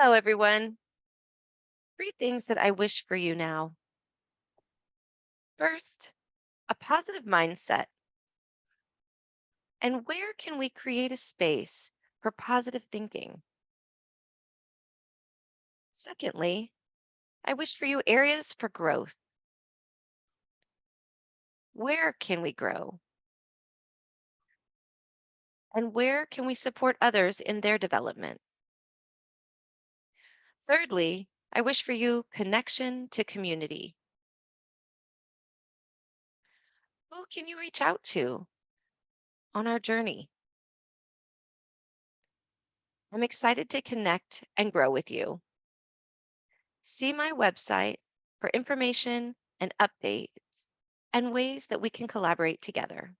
Hello, everyone. Three things that I wish for you now. First, a positive mindset. And where can we create a space for positive thinking? Secondly, I wish for you areas for growth. Where can we grow? And where can we support others in their development? Thirdly, I wish for you connection to community. Who can you reach out to on our journey? I'm excited to connect and grow with you. See my website for information and updates and ways that we can collaborate together.